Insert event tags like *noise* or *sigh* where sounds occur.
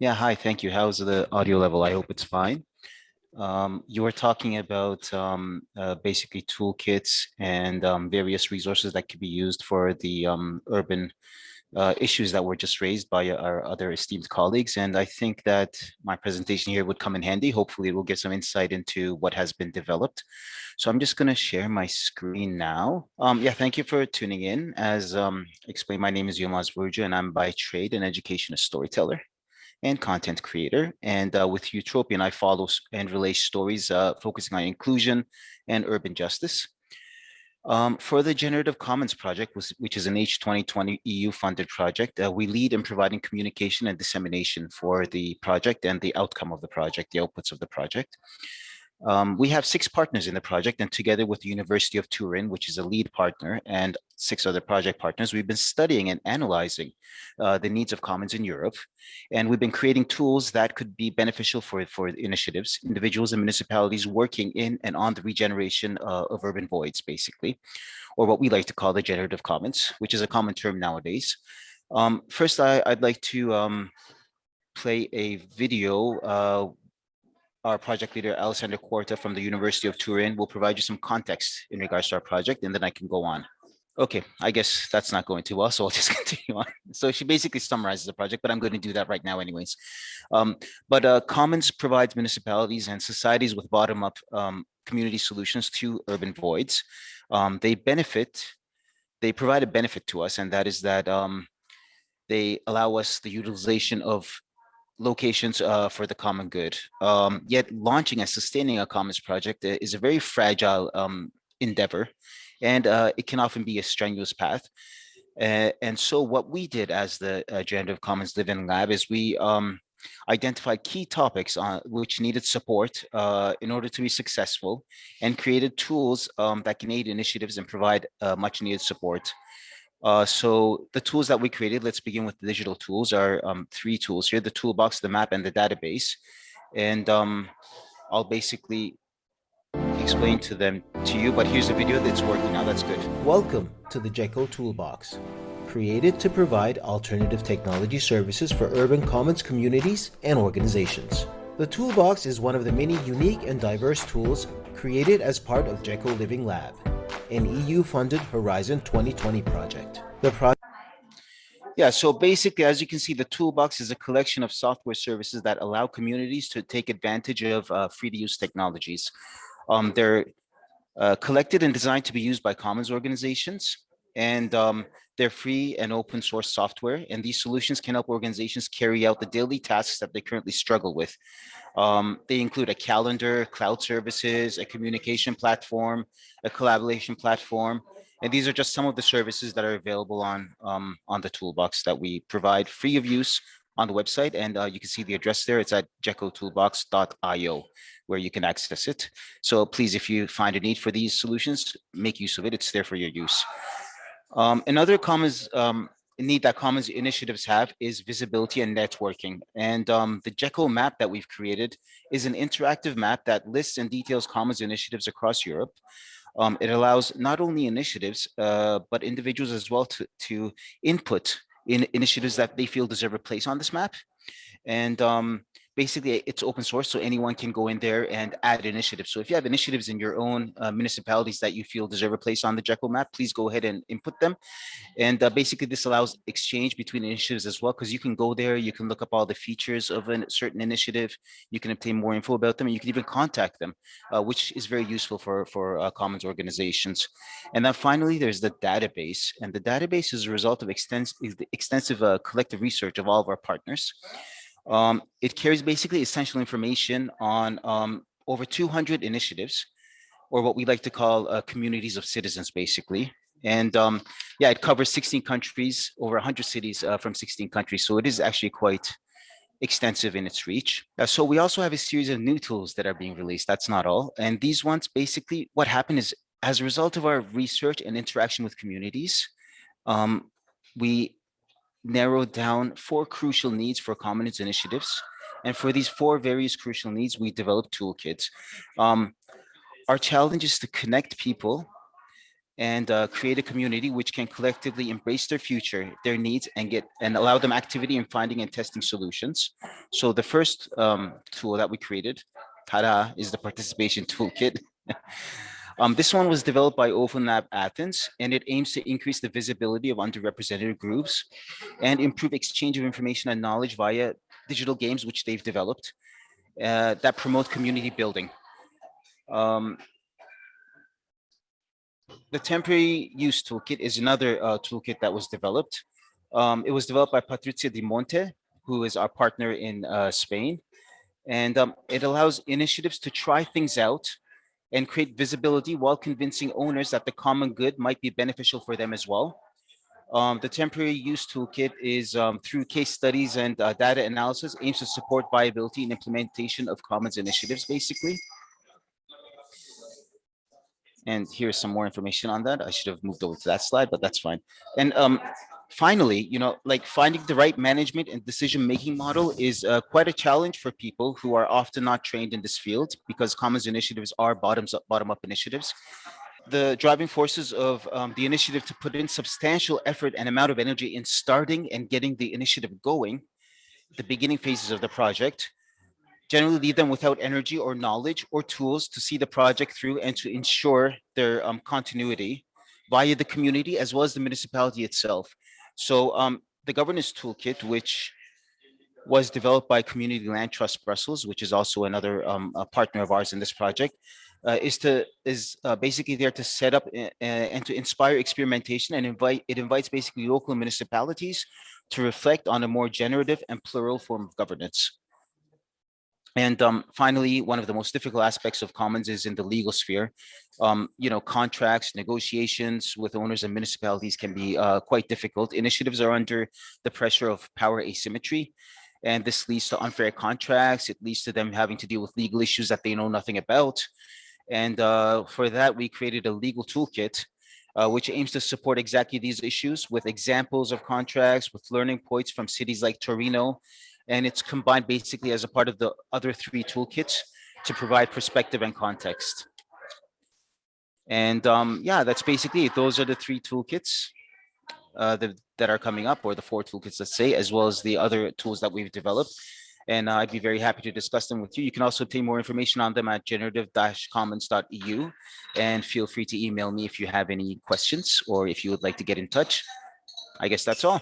Yeah, hi, thank you. How's the audio level? I hope it's fine. Um, you were talking about um, uh, basically toolkits and um, various resources that could be used for the um, urban uh, issues that were just raised by our other esteemed colleagues. And I think that my presentation here would come in handy. Hopefully it will get some insight into what has been developed. So I'm just going to share my screen now. Um, yeah, thank you for tuning in. As um, explained, my name is Yilmaz Burcu and I'm by trade an educational storyteller and content creator. And uh, with Eutropian, I follow and relay stories uh, focusing on inclusion and urban justice. Um, for the Generative Commons project, which is an H2020 EU funded project, uh, we lead in providing communication and dissemination for the project and the outcome of the project, the outputs of the project. Um, we have six partners in the project and together with the University of Turin, which is a lead partner and six other project partners, we've been studying and analyzing uh, the needs of commons in Europe. And we've been creating tools that could be beneficial for, for initiatives, individuals and municipalities working in and on the regeneration uh, of urban voids, basically, or what we like to call the generative commons, which is a common term nowadays. Um, first, I, would like to um, play a video uh, our project leader, Alessandra Quarta from the University of Turin will provide you some context in regards to our project, and then I can go on. Okay, I guess that's not going too well, so I'll *laughs* just continue on. So she basically summarizes the project, but I'm going to do that right now anyways. Um, but uh, Commons provides municipalities and societies with bottom-up um, community solutions to urban voids. Um, they benefit, they provide a benefit to us, and that is that um, they allow us the utilization of locations uh, for the common good. Um, yet launching and sustaining a commons project uh, is a very fragile um, endeavor, and uh, it can often be a strenuous path. Uh, and so what we did as the uh, Generative Commons Living Lab is we um, identified key topics on which needed support uh, in order to be successful and created tools um, that can aid initiatives and provide uh, much needed support. Uh, so the tools that we created, let's begin with the digital tools, are um, three tools here, the toolbox, the map, and the database. And um, I'll basically explain to them to you, but here's a video that's working now, that's good. Welcome to the GECO Toolbox, created to provide alternative technology services for urban commons communities and organizations. The Toolbox is one of the many unique and diverse tools created as part of GECO Living Lab an EU-funded Horizon 2020 project. The project yeah, so basically, as you can see, the toolbox is a collection of software services that allow communities to take advantage of uh, free-to-use technologies. Um, they're uh, collected and designed to be used by commons organizations, and um, they're free and open source software. And these solutions can help organizations carry out the daily tasks that they currently struggle with. Um, they include a calendar, cloud services, a communication platform, a collaboration platform. And these are just some of the services that are available on, um, on the toolbox that we provide free of use on the website. And uh, you can see the address there. It's at gecotoolbox.io where you can access it. So please, if you find a need for these solutions, make use of it. It's there for your use. Um, another commons um, need that commons initiatives have is visibility and networking. And um, the GECO map that we've created is an interactive map that lists and details commons initiatives across Europe. Um, it allows not only initiatives, uh, but individuals as well to, to input in initiatives that they feel deserve a place on this map. And um, basically it's open source so anyone can go in there and add initiatives. So if you have initiatives in your own uh, municipalities that you feel deserve a place on the GECO map, please go ahead and input them. And uh, basically this allows exchange between initiatives as well, because you can go there, you can look up all the features of a certain initiative, you can obtain more info about them, and you can even contact them, uh, which is very useful for, for uh, commons organizations. And then finally, there's the database. And the database is a result of extensive, extensive uh, collective research of all of our partners. Um, it carries basically essential information on um, over 200 initiatives, or what we like to call uh, communities of citizens, basically. And um, yeah, it covers 16 countries, over 100 cities uh, from 16 countries. So it is actually quite extensive in its reach. Uh, so we also have a series of new tools that are being released. That's not all. And these ones, basically, what happened is as a result of our research and interaction with communities, um, we narrowed down four crucial needs for commons initiatives. And for these four various crucial needs, we developed toolkits. Um, our challenge is to connect people and uh, create a community which can collectively embrace their future, their needs, and get and allow them activity in finding and testing solutions. So the first um, tool that we created, tada, is the participation *laughs* toolkit. Um, this one was developed by Open Lab Athens, and it aims to increase the visibility of underrepresented groups and improve exchange of information and knowledge via digital games, which they've developed uh, that promote community building. Um, the temporary use toolkit is another uh, toolkit that was developed. Um, it was developed by Patrizia Di Monte, who is our partner in uh, Spain. And um, it allows initiatives to try things out and create visibility while convincing owners that the common good might be beneficial for them as well. Um, the temporary use toolkit is um, through case studies and uh, data analysis aims to support viability and implementation of commons initiatives, basically. And here's some more information on that. I should have moved over to that slide, but that's fine. And um, finally, you know, like finding the right management and decision-making model is uh, quite a challenge for people who are often not trained in this field because commons initiatives are bottoms up, bottom up initiatives. The driving forces of um, the initiative to put in substantial effort and amount of energy in starting and getting the initiative going, the beginning phases of the project, generally leave them without energy or knowledge or tools to see the project through and to ensure their um, continuity via the community as well as the municipality itself. So um, the governance toolkit, which was developed by Community Land Trust Brussels, which is also another um, partner of ours in this project, uh, is to is uh, basically there to set up uh, and to inspire experimentation and invite it invites basically local municipalities to reflect on a more generative and plural form of governance. And um, finally, one of the most difficult aspects of commons is in the legal sphere. Um, you know, contracts, negotiations with owners and municipalities can be uh, quite difficult. Initiatives are under the pressure of power asymmetry, and this leads to unfair contracts. It leads to them having to deal with legal issues that they know nothing about. And uh, for that, we created a legal toolkit uh, which aims to support exactly these issues with examples of contracts, with learning points from cities like Torino and it's combined basically as a part of the other three toolkits to provide perspective and context. And um, yeah, that's basically it. Those are the three toolkits uh, that, are coming up, or the four toolkits, let's say, as well as the other tools that we've developed. And uh, I'd be very happy to discuss them with you. You can also obtain more information on them at generative-commons.eu. And feel free to email me if you have any questions or if you would like to get in touch. I guess that's all.